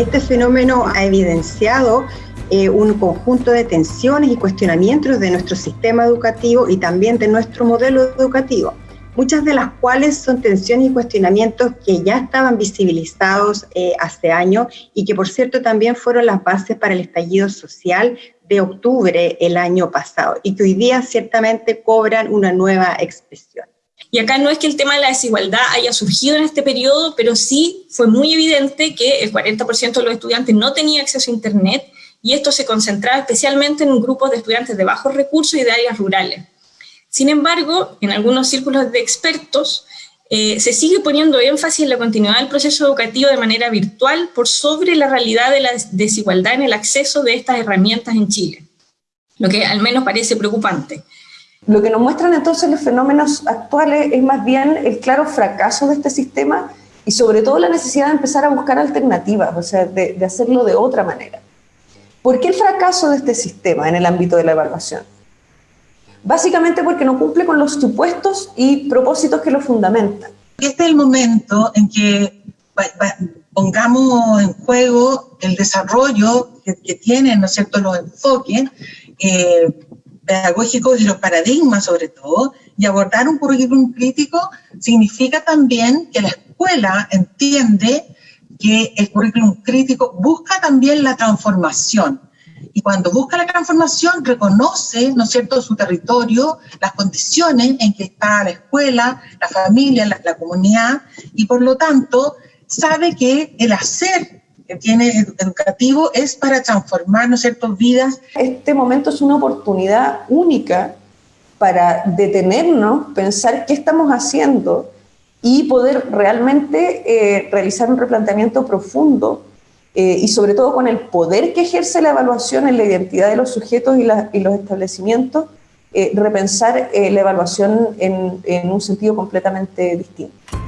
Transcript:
este fenómeno ha evidenciado eh, un conjunto de tensiones y cuestionamientos de nuestro sistema educativo y también de nuestro modelo educativo, muchas de las cuales son tensiones y cuestionamientos que ya estaban visibilizados eh, hace años y que por cierto también fueron las bases para el estallido social de octubre el año pasado y que hoy día ciertamente cobran una nueva expresión. Y acá no es que el tema de la desigualdad haya surgido en este periodo, pero sí fue muy evidente que el 40% de los estudiantes no tenía acceso a Internet y esto se concentraba especialmente en grupos de estudiantes de bajos recursos y de áreas rurales. Sin embargo, en algunos círculos de expertos eh, se sigue poniendo énfasis en la continuidad del proceso educativo de manera virtual por sobre la realidad de la desigualdad en el acceso de estas herramientas en Chile, lo que al menos parece preocupante. Lo que nos muestran entonces los fenómenos actuales es más bien el claro fracaso de este sistema y sobre todo la necesidad de empezar a buscar alternativas, o sea, de, hacerlo de otra manera. ¿Por qué el fracaso de este sistema en el ámbito de la evaluación? Básicamente porque no cumple con los supuestos y propósitos que lo fundamentan. Este es el momento en que pongamos en juego el desarrollo que, tienen, ¿no es los enfoques eh, pedagógicos y los paradigmas sobre todo, y abordar un currículum crítico significa también que la escuela entiende que el currículum crítico busca también la transformación, y cuando busca la transformación reconoce, ¿no es cierto?, su territorio, las condiciones en que está la escuela, la familia, la, comunidad, y por lo tanto sabe que el hacer que tiene educativo es para transformar, ¿no es vidas. Este momento es una oportunidad única para detenernos, pensar qué estamos haciendo y poder realmente eh, realizar un replanteamiento profundo eh, y sobre todo con el poder que ejerce la evaluación en la identidad de los sujetos y, los establecimientos, eh, repensar la evaluación en un sentido completamente distinto.